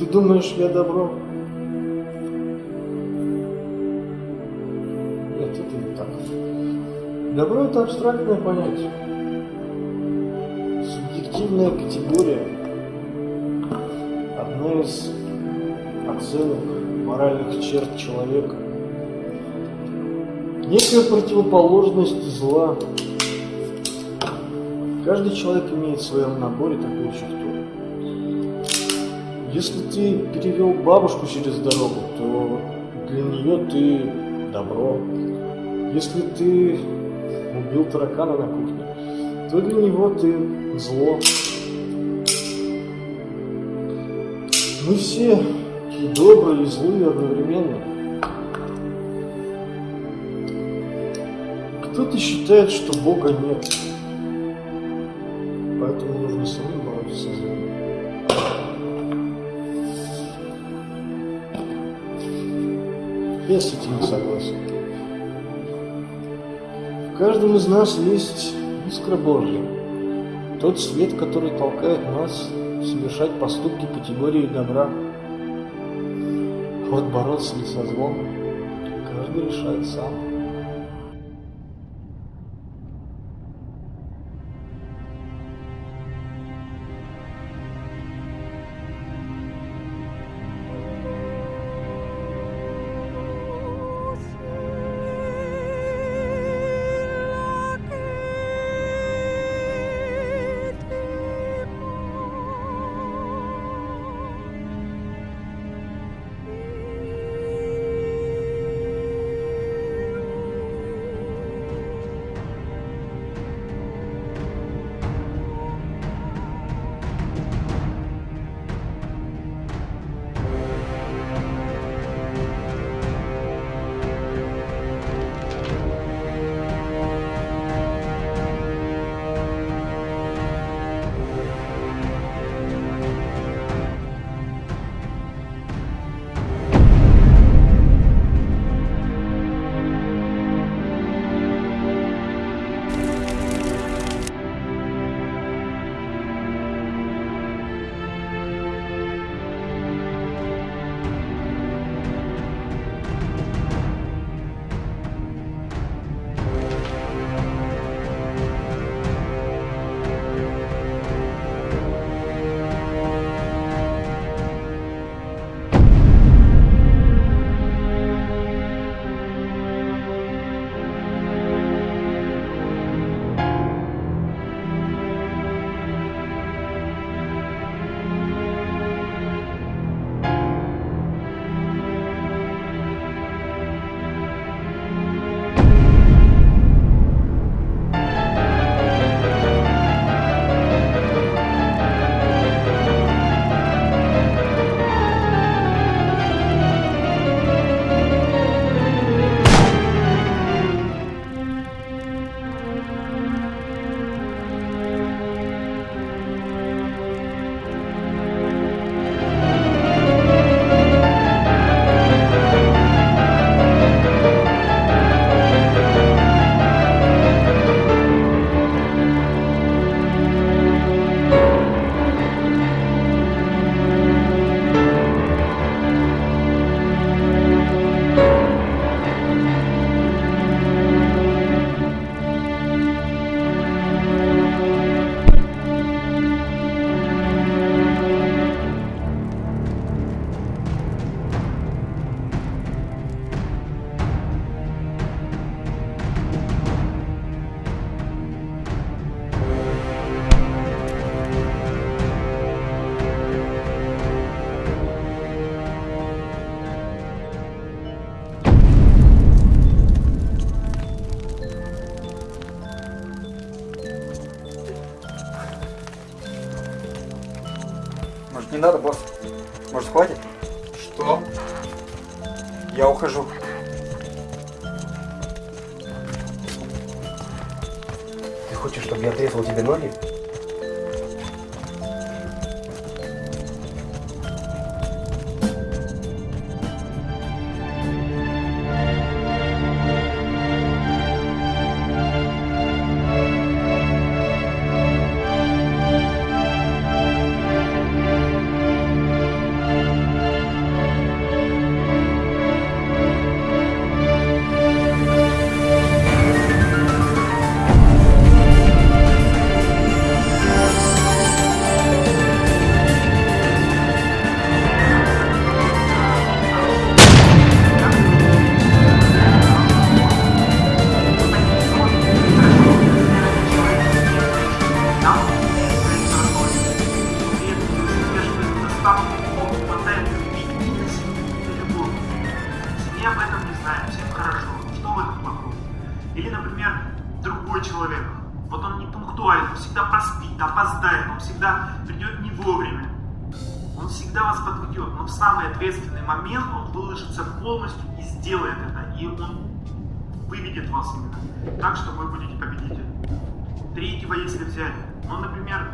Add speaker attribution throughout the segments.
Speaker 1: Ты думаешь, я добро? Нет, это не так. Добро – это абстрактное понятие. Субъективная категория. Одна из оценок моральных черт человека. Некая противоположность зла. Каждый человек имеет в своем наборе такую черту. Если ты перевел бабушку через дорогу, то для нее ты добро. Если ты убил таракана на кухне, то для него ты зло. Мы все и добрые, и злые одновременно. Кто-то считает, что Бога нет. Я с этим не согласен. В каждом из нас есть искра Божья. Тот свет, который толкает нас совершать поступки категории добра. Вот бороться ли со злом, каждый решает сам.
Speaker 2: Может не надо, босс? Может хватит?
Speaker 3: Что?
Speaker 2: Я ухожу. Ты хочешь, чтобы я отрезал тебе ноги?
Speaker 3: все об этом не знают, всем хорошо, что в этом плохого? Или, например, другой человек, вот он не пунктуален, он всегда проспит, опоздает, он всегда придет не вовремя. Он всегда вас подведет, но в самый ответственный момент он выложится полностью и сделает это, и он выведет вас именно так, что вы будете победителем. Третьего, если взять, ну, например,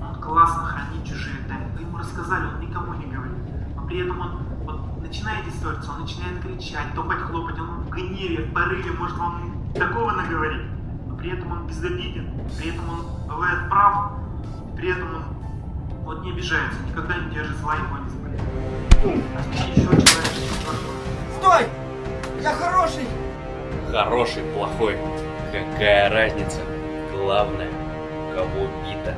Speaker 3: он классно хранит чужие тайны, вы ему рассказали, он никому не говорит, но при этом он вот, начинает ссориться, он начинает кричать, топать, хлопать, он в гневе, в порыве, может вам такого наговорить. Но при этом он безобиден, при этом он бывает прав, при этом он вот не обижается, никогда не держит зла, его не заболеет. Еще человек.
Speaker 2: Стой! Я хороший!
Speaker 4: Хороший, плохой. Какая разница? Главное, кого бита.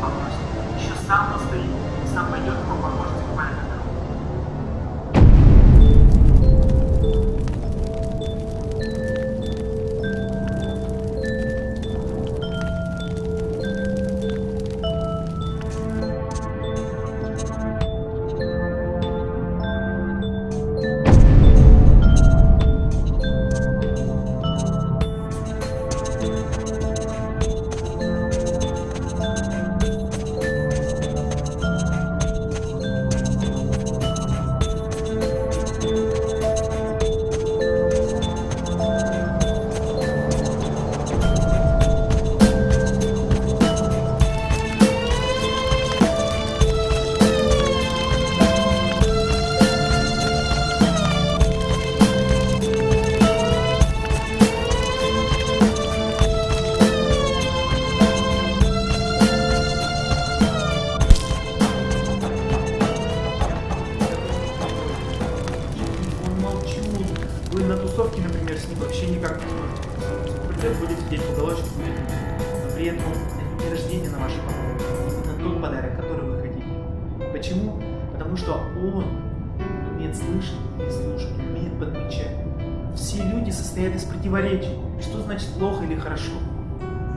Speaker 3: Попросите. Еще сам настоит, сам пойдет вам поможет Вы на тусовке, например, с ним вообще никак не сможете. Придет, будет сидеть в уголочке, будет. Но при этом это не рождение на ваше подарок. Это тот подарок, который вы хотите. Почему? Потому что он умеет слышать и слушать, умеет подмечать. Все люди состоят из противоречий. Что значит плохо или хорошо?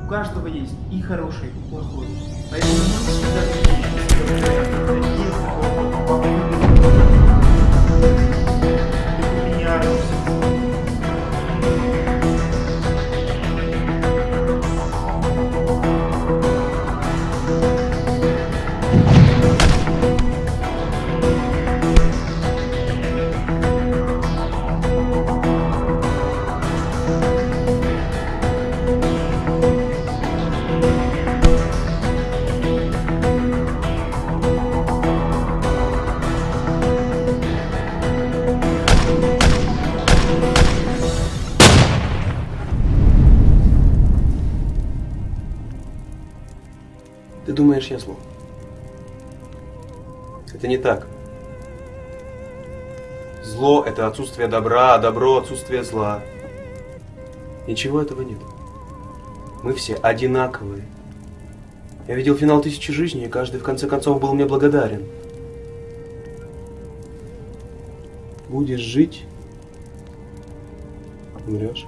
Speaker 3: У каждого есть и хорошее, и плохое. Поэтому не всегда
Speaker 2: Ты думаешь, я зло? Это не так. Зло – это отсутствие добра, а добро – отсутствие зла. Ничего этого нет. Мы все одинаковые. Я видел финал «Тысячи жизней», и каждый в конце концов был мне благодарен. Будешь жить – умрешь.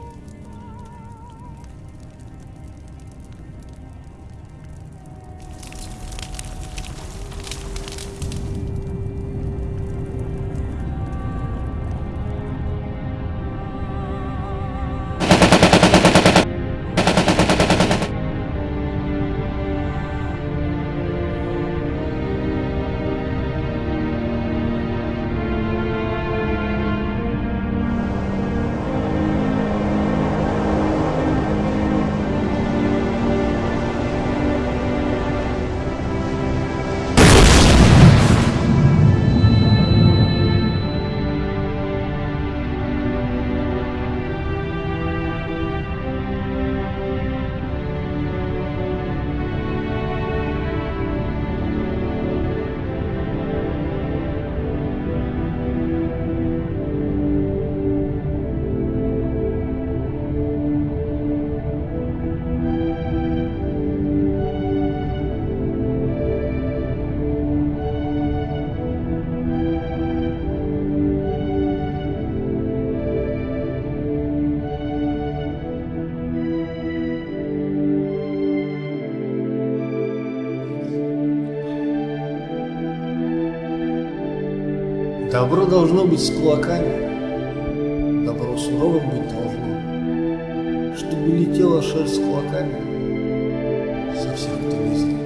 Speaker 1: Добро должно быть с кулаками. Добро суровым быть должно. Чтобы летела шерсть с кулаками со всех, кто лезет.